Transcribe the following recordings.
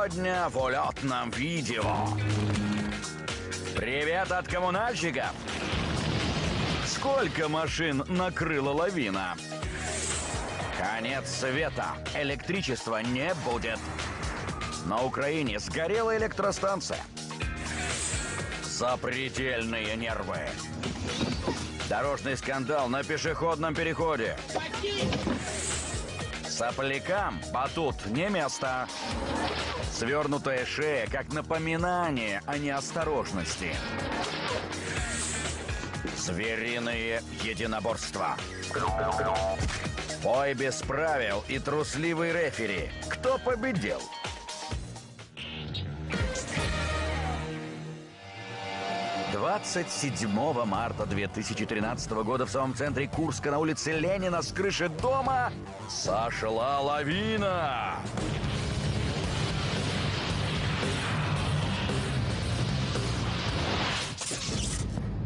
Сегодня в улетном видео. Привет от коммунальщиков. Сколько машин накрыла лавина? Конец света. Электричества не будет. На Украине сгорела электростанция. Запредельные нервы. Дорожный скандал на пешеходном переходе. Соплякам батут не место. Свернутая шея как напоминание о неосторожности. Звериные единоборства. Бой без правил и трусливый рефери. Кто победил? Двадцать седьмого марта 2013 года в самом центре Курска на улице Ленина с крыши дома сошла лавина.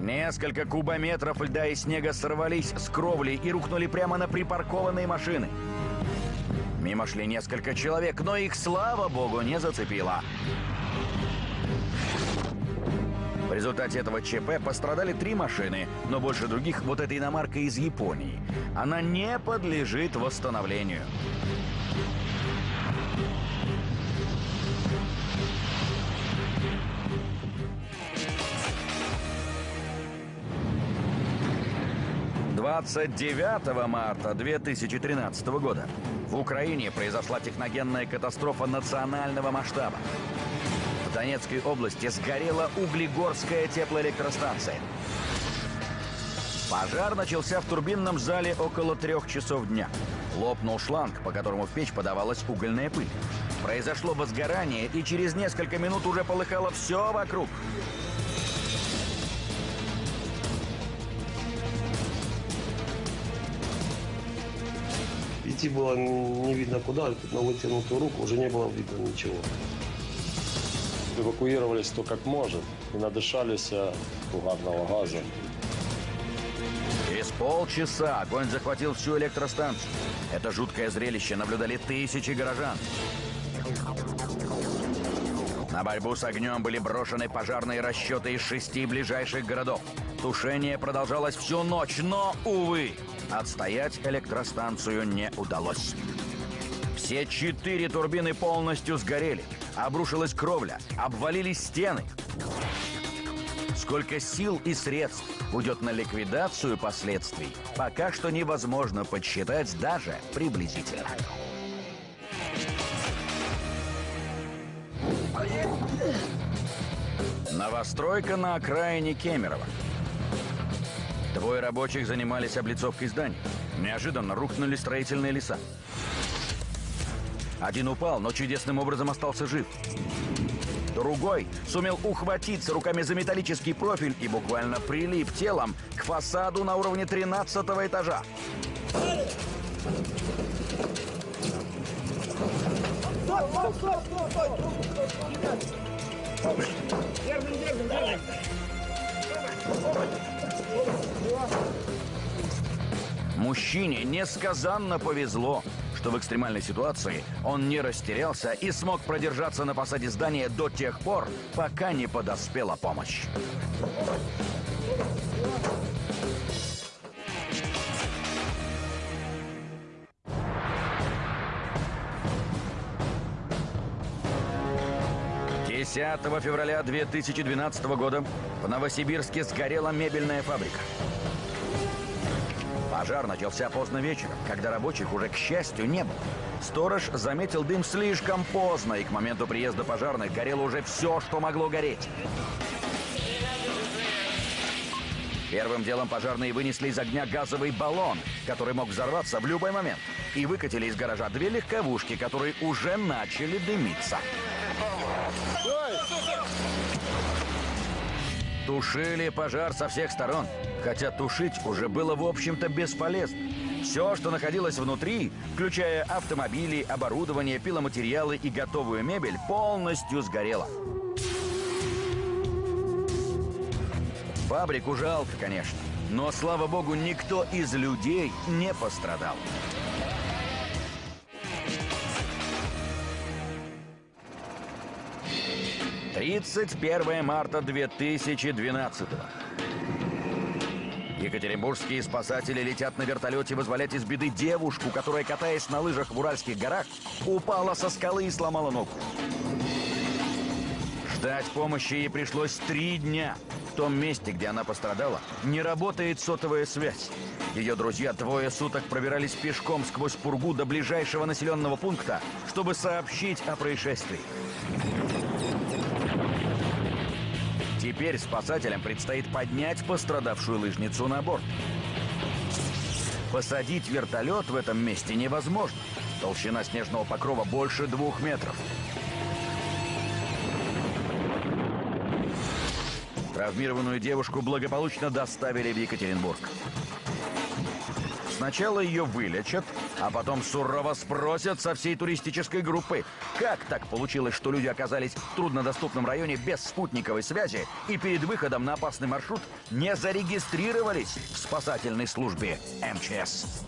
Несколько кубометров льда и снега сорвались с кровли и рухнули прямо на припаркованные машины. Мимо шли несколько человек, но их, слава богу, не зацепило. В результате этого ЧП пострадали три машины, но больше других вот эта иномарка из Японии. Она не подлежит восстановлению. Двадцать девятого марта 2013 года в Украине произошла техногенная катастрофа национального масштаба. В Донецкой области сгорела Углегорская теплоэлектростанция. Пожар начался в турбинном зале около трех часов дня. Лопнул шланг, по которому в печь подавалась угольная пыль. Произошло возгорание, и через несколько минут уже полыхало все вокруг. Идти было не видно куда, на вытянутую руку уже не было видно ничего. Эвакуировались то как может и надышались э, угарного газа. Через полчаса огонь захватил всю электростанцию. Это жуткое зрелище наблюдали тысячи горожан. На борьбу с огнем были брошены пожарные расчеты из шести ближайших городов. Тушение продолжалось всю ночь, но, увы, отстоять электростанцию не удалось. Все четыре турбины полностью сгорели. Обрушилась кровля, обвалились стены. Сколько сил и средств уйдет на ликвидацию последствий, пока что невозможно подсчитать даже приблизительно. Новостройка на окраине Кемерово. Двое рабочих занимались облицовкой зданий. Неожиданно рухнули строительные леса. Один упал, но чудесным образом остался жив. Другой сумел ухватиться руками за металлический профиль и буквально прилип телом к фасаду на уровне 13 этажа. Мужчине несказанно повезло, что в экстремальной ситуации он не растерялся и смог продержаться на посаде здания до тех пор, пока не подоспела помощь. Десятого февраля 2012 года в Новосибирске сгорела мебельная фабрика. Пожар начался поздно вечером, когда рабочих уже, к счастью, не было. Сторож заметил дым слишком поздно, и к моменту приезда пожарных горело уже все, что могло гореть. Первым делом пожарные вынесли из огня газовый баллон, который мог взорваться в любой момент, и выкатили из гаража две легковушки, которые уже начали дымиться. Тушили пожар со всех сторон, хотя тушить уже было, в общем-то, бесполезно. Все, что находилось внутри, включая автомобили, оборудование, пиломатериалы и готовую мебель, полностью сгорело. Фабрику жалко, конечно, но, слава богу, никто из людей не пострадал. 31 марта 2012 Екатеринбургские спасатели летят на вертолете вызволять из беды девушку, которая, катаясь на лыжах в Уральских горах, упала со скалы и сломала ногу. Ждать помощи ей пришлось три дня. В том месте, где она пострадала, не работает сотовая связь. Ее друзья двое суток пробирались пешком сквозь пургу до ближайшего населенного пункта, чтобы сообщить о происшествии. Теперь спасателям предстоит поднять пострадавшую лыжницу на борт. Посадить вертолет в этом месте невозможно. Толщина снежного покрова больше двух метров. Травмированную девушку благополучно доставили в Екатеринбург. Сначала ее вылечат, а потом сурово спросят со всей туристической группы, как так получилось, что люди оказались в труднодоступном районе без спутниковой связи и перед выходом на опасный маршрут не зарегистрировались в спасательной службе МЧС.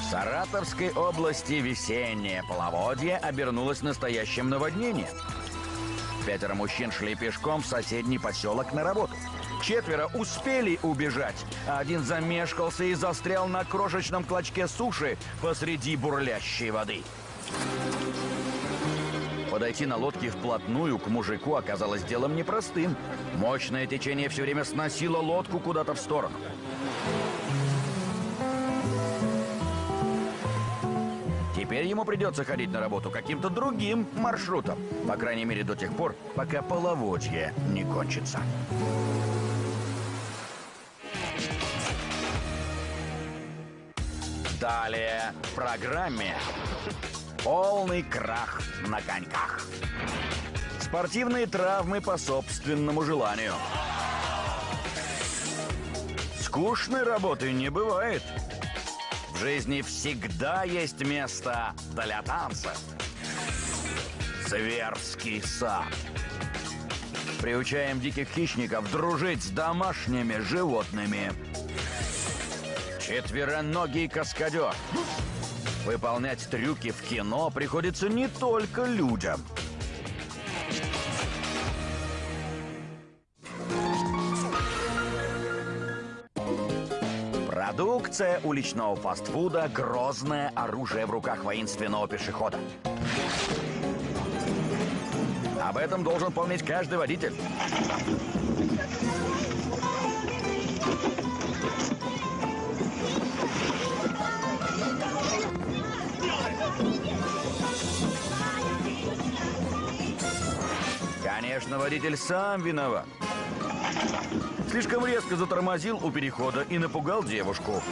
В Саратовской области весеннее половодье обернулось настоящим наводнением. Пятеро мужчин шли пешком в соседний поселок на работу. Четверо успели убежать, а один замешкался и застрял на крошечном клочке суши посреди бурлящей воды. Подойти на лодке вплотную к мужику оказалось делом непростым. Мощное течение все время сносило лодку куда-то в сторону. Теперь ему придется ходить на работу каким-то другим маршрутом. По крайней мере, до тех пор, пока половодье не кончится. Далее в программе полный крах на коньках. Спортивные травмы по собственному желанию. Скучной работы не бывает. В жизни всегда есть место для танца. Зверский сад. Приучаем диких хищников дружить с домашними животными. Четвероногий каскадер. Выполнять трюки в кино приходится не только людям. Продукция уличного фастфуда – грозное оружие в руках воинственного пешехода. Об этом должен помнить каждый водитель. Конечно, водитель сам виноват. Слишком резко затормозил у перехода и напугал девушку.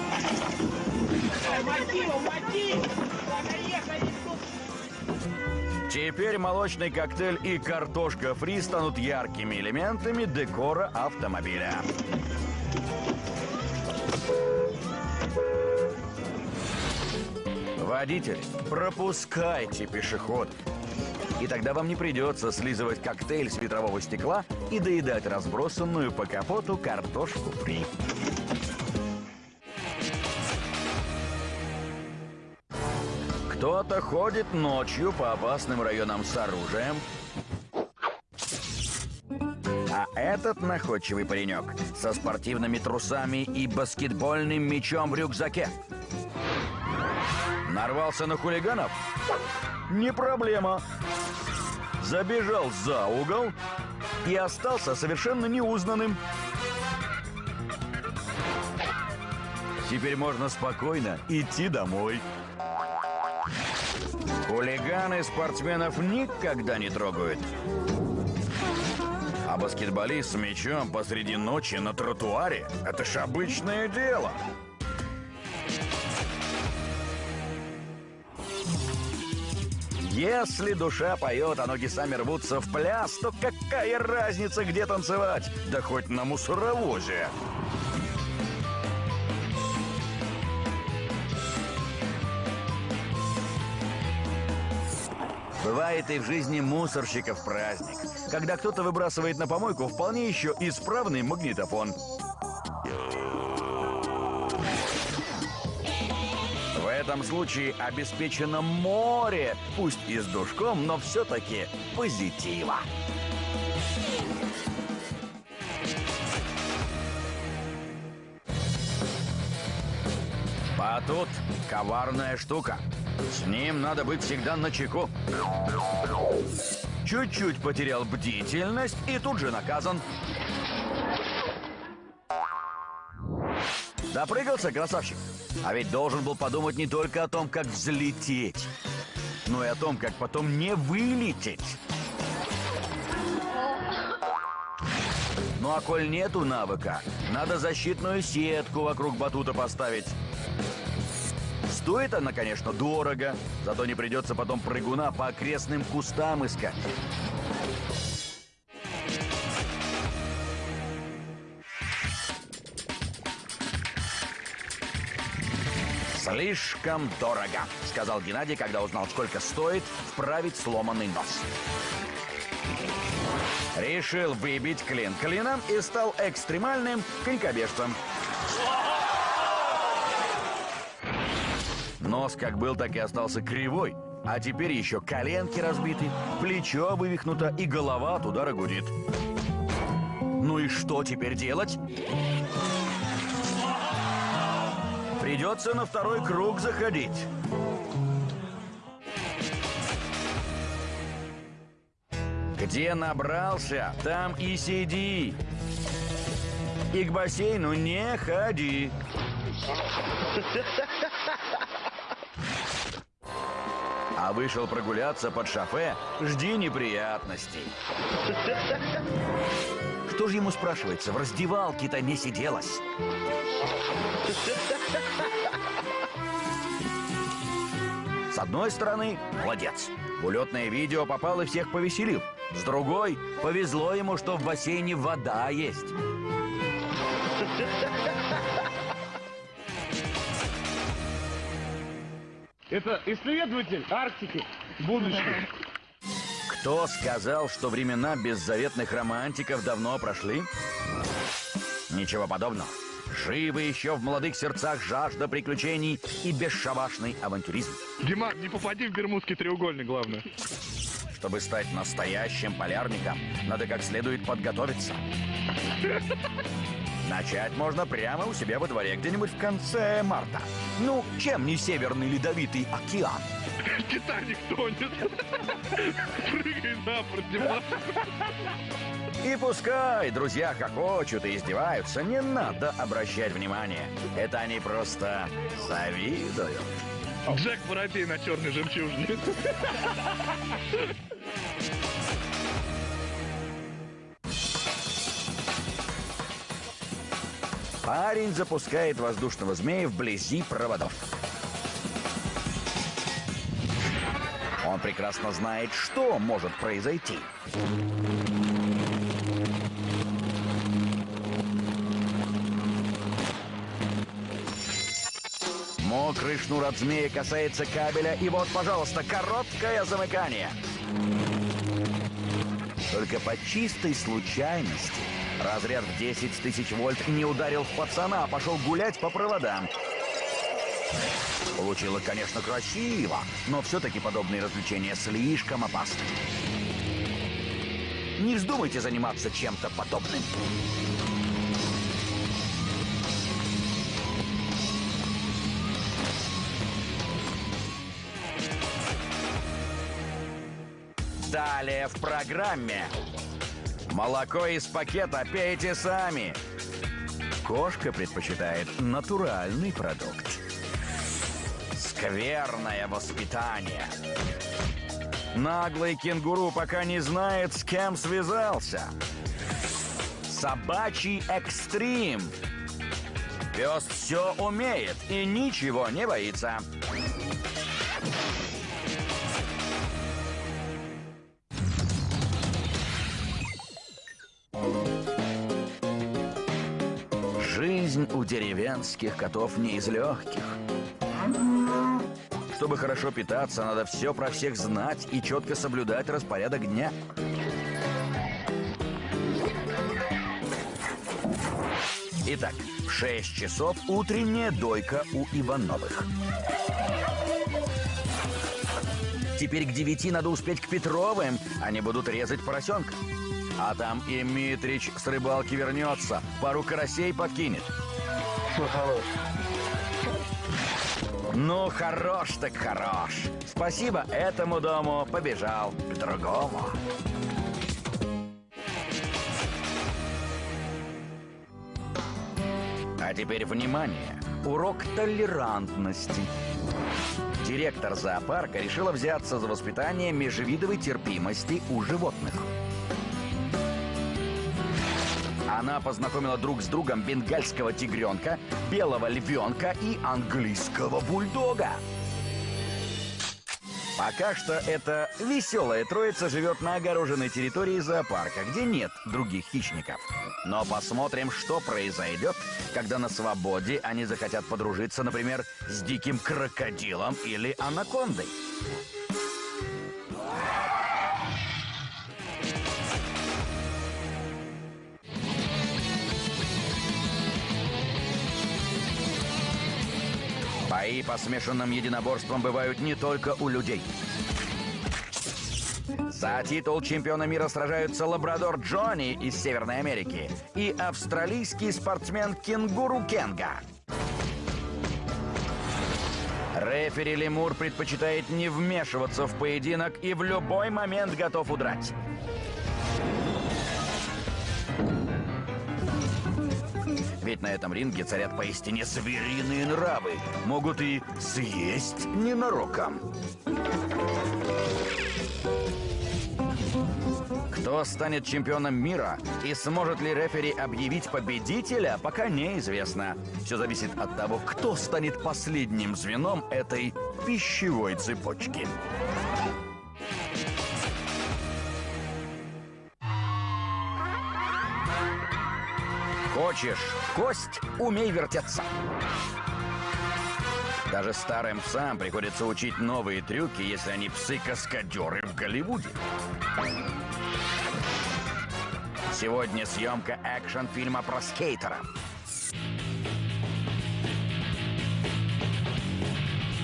Теперь молочный коктейль и картошка фри станут яркими элементами декора автомобиля. Водитель, пропускайте пешеход. И тогда вам не придется слизывать коктейль с ветрового стекла и доедать разбросанную по капоту картошку фри. Кто-то ходит ночью по опасным районам с оружием. А этот находчивый паренек со спортивными трусами и баскетбольным мячом в рюкзаке. Нарвался на хулиганов? Не проблема. Забежал за угол и остался совершенно неузнанным. Теперь можно спокойно идти домой. Хулиганы спортсменов никогда не трогают. А баскетболист с мячом посреди ночи на тротуаре – это ж обычное дело. Если душа поет, а ноги сами рвутся в пляс, то какая разница, где танцевать? Да хоть на мусоровозе. Бывает и в жизни мусорщиков праздник, когда кто-то выбрасывает на помойку вполне еще исправный магнитофон. Этом случае обеспечено море, пусть и с душком, но все-таки позитива. А тут коварная штука. С ним надо быть всегда на чеку. Чуть-чуть потерял бдительность и тут же наказан. Допрыгался, красавчик. А ведь должен был подумать не только о том, как взлететь, но и о том, как потом не вылететь. Ну а коль нету навыка, надо защитную сетку вокруг батута поставить. Стоит она, конечно, дорого, зато не придется потом прыгуна по окрестным кустам искать. «Слишком дорого», — сказал Геннадий, когда узнал, сколько стоит вправить сломанный нос. Решил выбить клин клином и стал экстремальным конькобежцем. Нос как был, так и остался кривой, а теперь еще коленки разбиты, плечо вывихнуто и голова от удара гудит. Ну и что теперь делать? Придется на второй круг заходить. Где набрался, там и сиди. И к бассейну не ходи. А вышел прогуляться под шофе, жди неприятностей. Что же ему спрашивается, в раздевалке-то не сиделось? С одной стороны, молодец. Улетное видео попал и всех повеселил. С другой, повезло ему, что в бассейне вода есть. Это исследователь Арктики будущего. Кто сказал, что времена беззаветных романтиков давно прошли? Ничего подобного. Живы еще в молодых сердцах жажда приключений и бесшабашный авантюризм. Диман, не попади в Бермудский треугольник, главное. Чтобы стать настоящим полярником, надо как следует подготовиться. Начать можно прямо у себя во дворе, где-нибудь в конце марта. Ну, чем не Северный Ледовитый океан? Титаник тонет. Прыгай на борт. И пускай друзья хохочут и издеваются, не надо обращать внимание. Это они просто завидуют. Джек Воробей на черной жемчужине. Парень запускает воздушного змея вблизи проводов. Он прекрасно знает, что может произойти. Мокрый шнур от змея касается кабеля, и вот, пожалуйста, короткое замыкание. Только по чистой случайности разряд в 10 тысяч вольт не ударил в пацана, а пошел гулять по проводам. Получилось, конечно, красиво, но все-таки подобные развлечения слишком опасны. Не вздумайте заниматься чем-то подобным. Далее в программе. Молоко из пакета пейте сами. Кошка предпочитает натуральный продукт. Скверное воспитание. Наглый кенгуру пока не знает, с кем связался. Собачий экстрим. Пес все умеет и ничего не боится. Жизнь у деревенских котов не из легких. Чтобы хорошо питаться, надо все про всех знать и четко соблюдать распорядок дня. Итак, в 6 часов утренняя дойка у Ивановых. Теперь к девяти надо успеть к Петровым. Они будут резать поросенка. А там и Митрич с рыбалки вернется. Пару карасей подкинет. Ну, хорош так хорош. Спасибо этому дому, побежал к другому. А теперь внимание! Урок толерантности. Директор зоопарка решила взяться за воспитание межвидовой терпимости у животных. Она познакомила друг с другом бенгальского тигренка, белого львенка и английского бульдога. Пока что эта веселая троица живет на огороженной территории зоопарка, где нет других хищников. Но посмотрим, что произойдет, когда на свободе они захотят подружиться, например, с диким крокодилом или анакондой. Бои по смешанным единоборствам бывают не только у людей. За титул чемпиона мира сражаются лабрадор Джонни из Северной Америки и австралийский спортсмен Кенгуру Кенга. Рефери Лемур предпочитает не вмешиваться в поединок и в любой момент готов удрать. Ведь на этом ринге царят поистине звериные нравы. Могут и съесть ненароком. Кто станет чемпионом мира и сможет ли рефери объявить победителя, пока неизвестно. Все зависит от того, кто станет последним звеном этой пищевой цепочки. Хочешь кость, умей вертеться. Даже старым псам приходится учить новые трюки, если они псы-каскадеры в Голливуде. Сегодня съемка экшн-фильма про скейтера.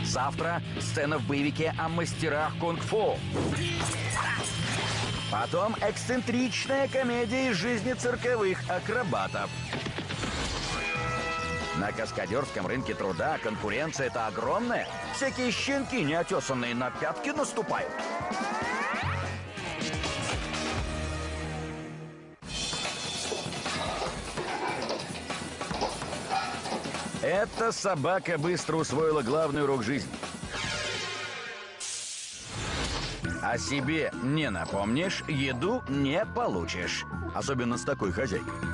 Завтра сцена в боевике о мастерах кунг-фу. Потом эксцентричная комедия из жизни цирковых акробатов. На каскадерском рынке труда конкуренция это огромная. Всякие щенки, неотесанные на пятки, наступают. Эта собака быстро усвоила главный урок жизни. О себе не напомнишь, еду не получишь. Особенно с такой хозяйкой.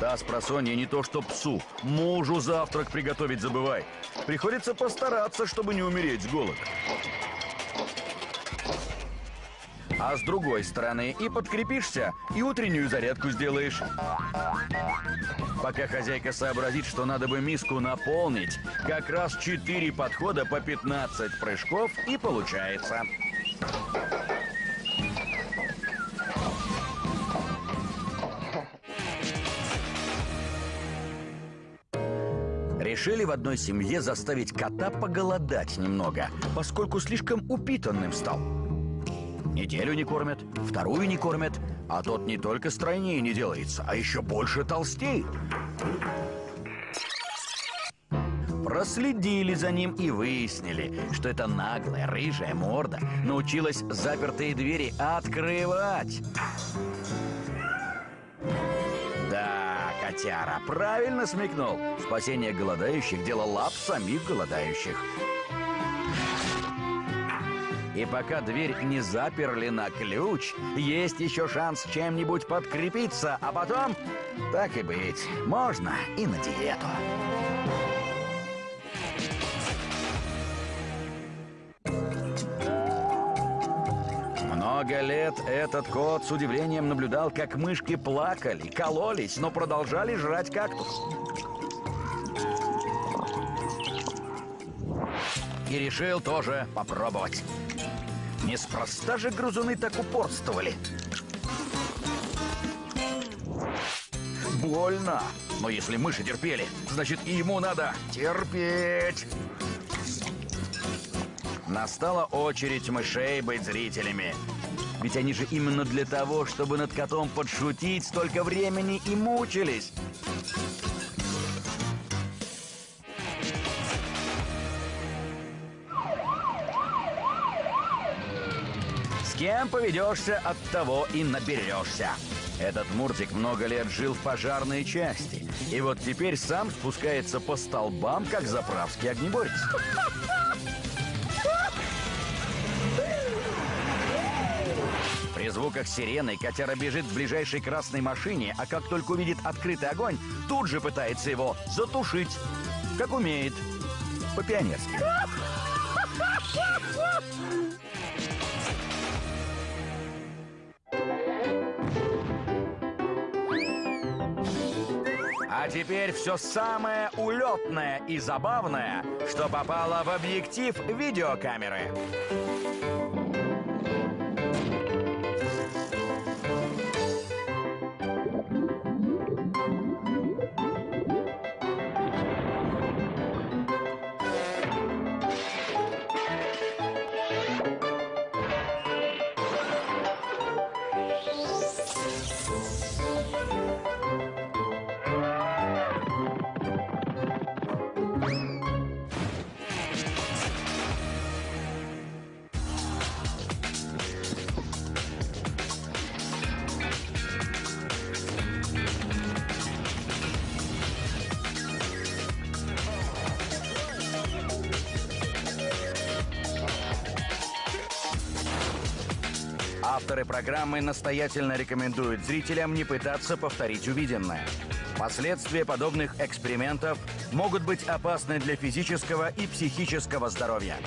Та с просонья не то что псу, мужу завтрак приготовить забывай. Приходится постараться, чтобы не умереть с голода. А с другой стороны и подкрепишься, и утреннюю зарядку сделаешь. Пока хозяйка сообразит, что надо бы миску наполнить, как раз 4 подхода по 15 прыжков и получается. Решили в одной семье заставить кота поголодать немного, поскольку слишком упитанным стал. Неделю не кормят, вторую не кормят, а тот не только стройнее не делается, а еще больше толстеет. Проследили за ним и выяснили, что эта наглая рыжая морда научилась запертые двери открывать. Котяра, правильно смекнул. Спасение голодающих – дело лап самих голодающих. И пока дверь не заперли на ключ, есть еще шанс чем-нибудь подкрепиться, а потом, так и быть, можно и на диету. Много лет этот кот с удивлением наблюдал, как мышки плакали, кололись, но продолжали жрать кактус. И решил тоже попробовать. Неспроста же грызуны так упорствовали. Больно. Но если мыши терпели, значит и ему надо терпеть. Настала очередь мышей быть зрителями. Ведь они же именно для того, чтобы над котом подшутить, столько времени и мучились. С кем поведешься, от того и наберешься. Этот Муртик много лет жил в пожарной части. И вот теперь сам спускается по столбам, как заправский огнеборец. Звуках сирены котяра бежит к ближайшей красной машине, а как только увидит открытый огонь, тут же пытается его затушить. Как умеет. По-пионерски. А теперь все самое улетное и забавное, что попало в объектив видеокамеры. Авторы программы настоятельно рекомендуют зрителям не пытаться повторить увиденное. Последствия подобных экспериментов могут быть опасны для физического и психического здоровья.